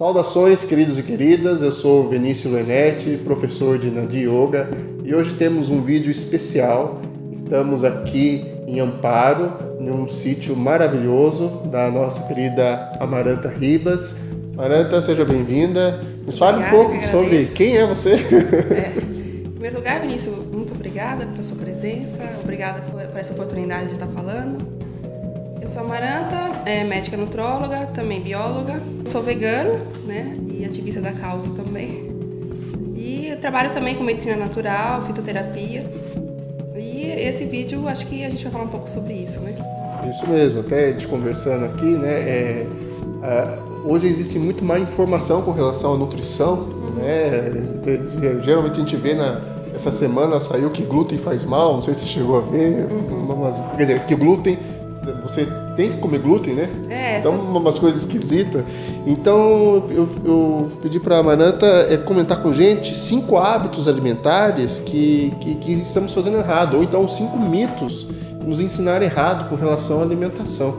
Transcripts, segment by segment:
Saudações, queridos e queridas. Eu sou Vinícius Lenetti, professor de Nadi Yoga, e hoje temos um vídeo especial. Estamos aqui em Amparo, em um sítio maravilhoso da nossa querida Amaranta Ribas. Amaranta, seja bem-vinda. Nos fale um pouco sobre quem é você. É. Em primeiro lugar, Vinícius, muito obrigada pela sua presença, obrigada por, por essa oportunidade de estar falando. Eu sou Amaranta, é médica nutróloga, também bióloga. Sou vegana, né? E ativista da causa também. E trabalho também com medicina natural, fitoterapia. E esse vídeo, acho que a gente vai falar um pouco sobre isso, né? Isso mesmo, até a gente conversando aqui, né? É, hoje existe muito mais informação com relação à nutrição, uhum. né? Geralmente a gente vê na essa semana saiu que glúten faz mal, não sei se você chegou a ver, uhum. mas, quer dizer, que glúten você tem que comer glúten, né? É. Então, tô... umas coisas esquisitas. Então, eu, eu pedi para a Mananta é, comentar com gente cinco hábitos alimentares que, que, que, estamos fazendo errado, ou então cinco mitos que nos ensinaram errado com relação à alimentação.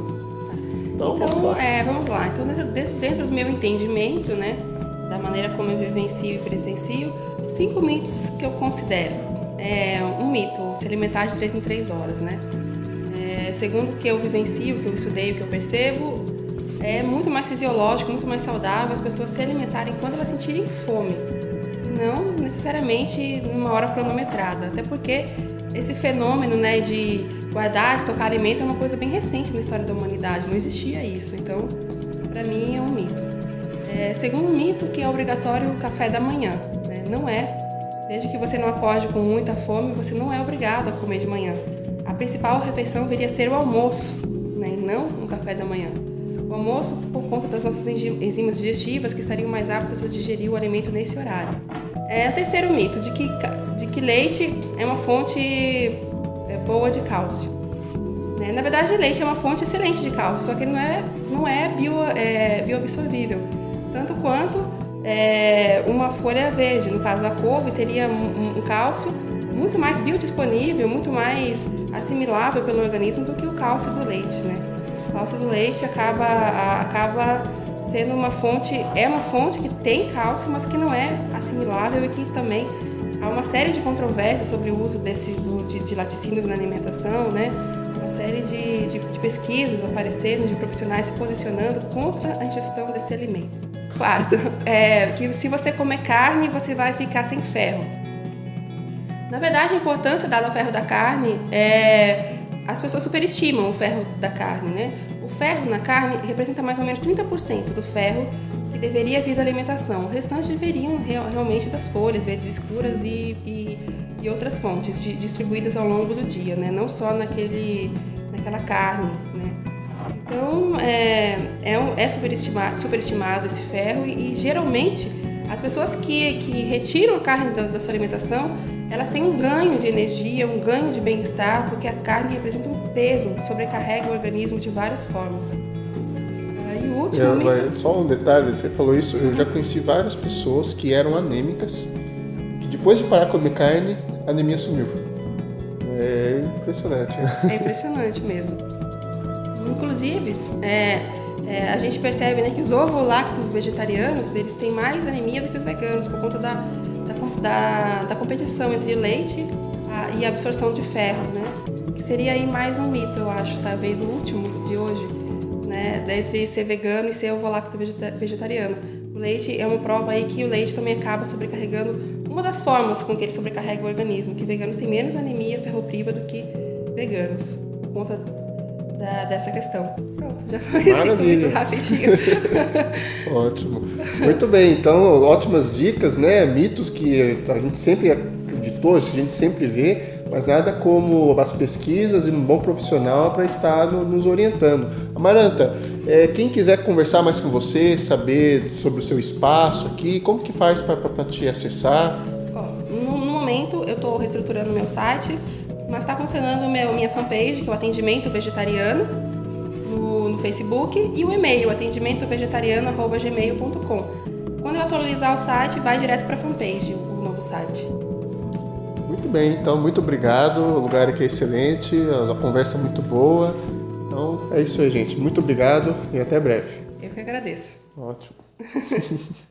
Então, então vamos, lá. É, vamos lá. Então, dentro, dentro do meu entendimento, né, da maneira como eu vivencio e presencio, cinco mitos que eu considero. É, um mito, se alimentar de três em três horas, né? Segundo o que eu vivencio, o que eu estudei, o que eu percebo, é muito mais fisiológico, muito mais saudável as pessoas se alimentarem quando elas sentirem fome, não necessariamente numa hora cronometrada, até porque esse fenômeno né, de guardar, estocar alimento é uma coisa bem recente na história da humanidade, não existia isso, então para mim é um mito. É, segundo mito, que é obrigatório o café da manhã, né? não é. Desde que você não acorde com muita fome, você não é obrigado a comer de manhã a principal refeição viria a ser o almoço, né, e não um café da manhã. O almoço, por conta das nossas enzimas digestivas, que estariam mais aptas a digerir o alimento nesse horário. É o terceiro mito, de que, de que leite é uma fonte é, boa de cálcio. Né? Na verdade, leite é uma fonte excelente de cálcio, só que ele não é, não é, bio, é bioabsorvível. Tanto quanto é, uma folha verde, no caso da couve, teria um, um cálcio muito mais biodisponível, muito mais assimilável pelo organismo do que o cálcio do leite, né? O cálcio do leite acaba, acaba sendo uma fonte, é uma fonte que tem cálcio, mas que não é assimilável e que também há uma série de controvérsias sobre o uso desse, do, de, de laticínios na alimentação, né? Uma série de, de, de pesquisas aparecendo, de profissionais se posicionando contra a ingestão desse alimento. Quarto, é que se você comer carne, você vai ficar sem ferro. Na verdade, a importância dada ao ferro da carne é. As pessoas superestimam o ferro da carne, né? O ferro na carne representa mais ou menos 30% do ferro que deveria vir da alimentação. O restante deveriam realmente das folhas verdes escuras e, e, e outras fontes de, distribuídas ao longo do dia, né? Não só naquele, naquela carne, né? Então, é, é, é superestimado, superestimado esse ferro e, e geralmente as pessoas que, que retiram a carne da, da sua alimentação elas têm um ganho de energia, um ganho de bem-estar, porque a carne representa um peso, sobrecarrega o organismo de várias formas. E o último mito... Só um detalhe, você falou isso, eu já conheci várias pessoas que eram anêmicas, que depois de parar de comer carne, a anemia sumiu. É impressionante. É impressionante mesmo. Inclusive, é, é, a gente percebe né, que os ovo-lacto vegetarianos, eles têm mais anemia do que os veganos, por conta da da, da competição entre leite a, e absorção de ferro, né? Que seria aí mais um mito, eu acho, talvez o último de hoje, né? Entre ser vegano e ser ovo-lacto vegetariano. O leite é uma prova aí que o leite também acaba sobrecarregando uma das formas com que ele sobrecarrega o organismo, que veganos têm menos anemia ferropriva do que veganos, por conta da, dessa questão. Pronto, já foi muito rapidinho. Ótimo. Muito bem, então ótimas dicas, né? Mitos que a gente sempre acreditou, a gente sempre vê, mas nada como as pesquisas e um bom profissional para estar nos orientando. Amaranta, é, quem quiser conversar mais com você, saber sobre o seu espaço aqui, como que faz para te acessar? no, no momento eu estou reestruturando o meu site, mas está funcionando meu, minha fanpage, que é o Atendimento Vegetariano, no, no Facebook, e o e-mail, atendimentovegetariano.gmail.com. Quando eu atualizar o site, vai direto para a fanpage, o novo site. Muito bem, então muito obrigado. O lugar aqui é excelente, a conversa é muito boa. Então é isso aí, gente. Muito obrigado e até breve. Eu que agradeço. Ótimo.